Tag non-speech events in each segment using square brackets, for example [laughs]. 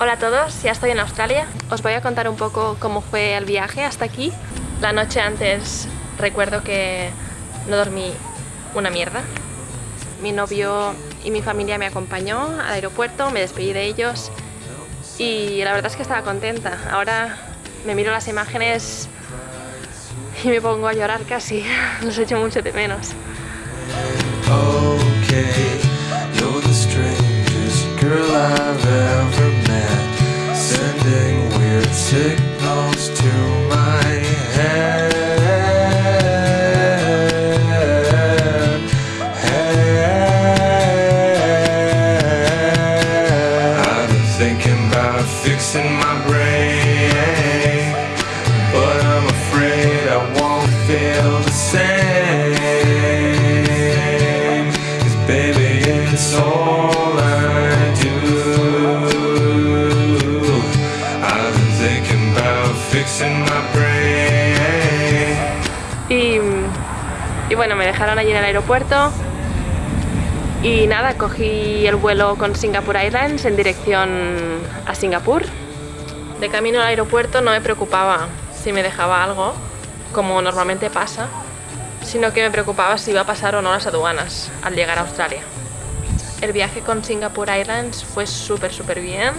Hola a todos, ya estoy en Australia. Os voy a contar un poco cómo fue el viaje hasta aquí. La noche antes recuerdo que no dormí una mierda. Mi novio y mi familia me acompañó al aeropuerto, me despedí de ellos y la verdad es que estaba contenta. Ahora me miro las imágenes y me pongo a llorar casi. [laughs] Los echo mucho de menos. Okay, you're the strangest girl I've ever about fixing my brain But I'm afraid I won't feel the same. Cause baby it's all I do. I've been thinking about fixing my brain. Y, y bueno, me dejaron allí en el aeropuerto y nada, cogí el vuelo con Singapore Airlines en dirección a Singapur. De camino al aeropuerto no me preocupaba si me dejaba algo, como normalmente pasa, sino que me preocupaba si iba a pasar o no las aduanas al llegar a Australia. El viaje con Singapore Airlines fue súper súper bien.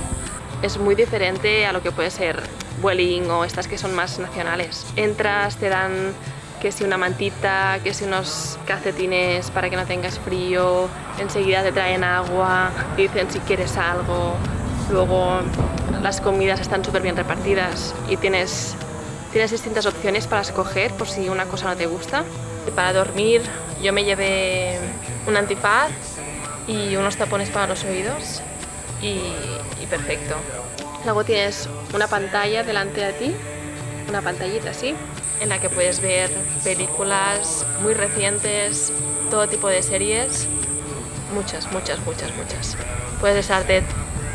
Es muy diferente a lo que puede ser Vueling o estas que son más nacionales. Entras, te dan que si una mantita, que si unos calcetines para que no tengas frío, enseguida te traen agua, dicen si quieres algo, luego las comidas están súper bien repartidas y tienes, tienes distintas opciones para escoger por si una cosa no te gusta. Para dormir yo me llevé un antifaz y unos tapones para los oídos y, y perfecto. Luego tienes una pantalla delante de ti, una pantallita así, en la que puedes ver películas muy recientes, todo tipo de series, muchas, muchas, muchas, muchas. Puedes estarte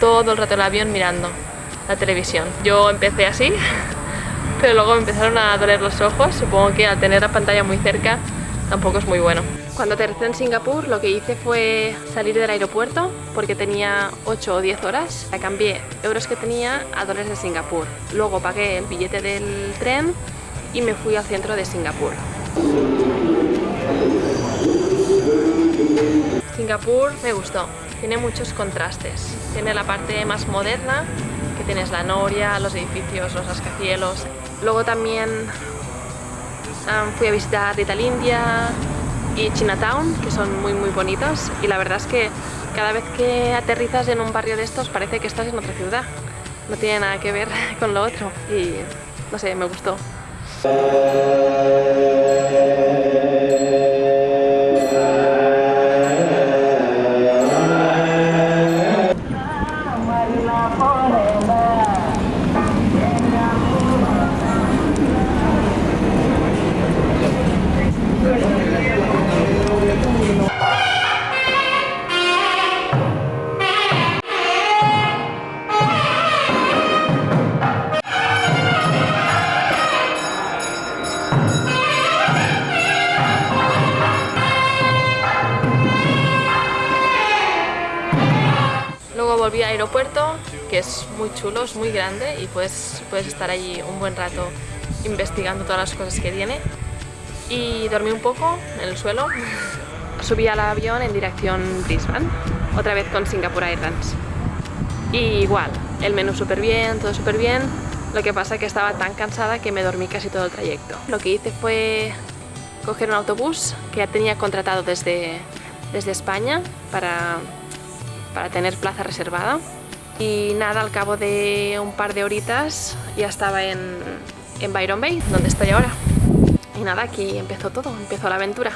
todo el rato el avión mirando la televisión. Yo empecé así, [laughs] pero luego me empezaron a doler los ojos, supongo que al tener la pantalla muy cerca tampoco es muy bueno. Cuando aterricé en Singapur lo que hice fue salir del aeropuerto porque tenía 8 o 10 horas. Cambié euros que tenía a dólares de Singapur. Luego pagué el billete del tren y me fui al centro de Singapur. Singapur me gustó, tiene muchos contrastes. Tiene la parte más moderna, que tienes la noria, los edificios, los rascacielos. Luego también um, fui a visitar Little India y Chinatown, que son muy muy bonitos. Y la verdad es que cada vez que aterrizas en un barrio de estos parece que estás en otra ciudad. No tiene nada que ver [laughs] con lo otro y no sé, me gustó. Luego volví al aeropuerto, que es muy chulo, es muy grande y puedes, puedes estar allí un buen rato investigando todas las cosas que tiene. Y dormí un poco en el suelo. [laughs] Subí al avión en dirección Brisbane, otra vez con Singapore Airlines. Y igual, el menú súper bien, todo súper bien. Lo que pasa es que estaba tan cansada que me dormí casi todo el trayecto. Lo que hice fue coger un autobús que ya tenía contratado desde, desde España para para tener plaza reservada. Y nada, al cabo de un par de horitas ya estaba en, en Byron Bay, donde estoy ahora. Y nada, aquí empezó todo, empezó la aventura.